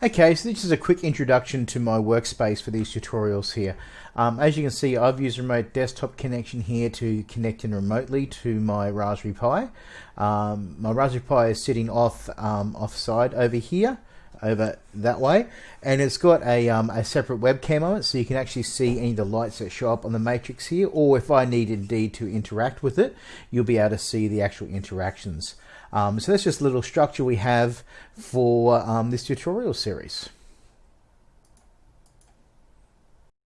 Okay, so this is a quick introduction to my workspace for these tutorials here. Um, as you can see, I've used remote desktop connection here to connect in remotely to my Raspberry Pi. Um, my Raspberry Pi is sitting off um, offside over here, over that way, and it's got a, um, a separate webcam on it, so you can actually see any of the lights that show up on the matrix here, or if I need indeed to interact with it, you'll be able to see the actual interactions. Um, so that's just a little structure we have for um, this tutorial series.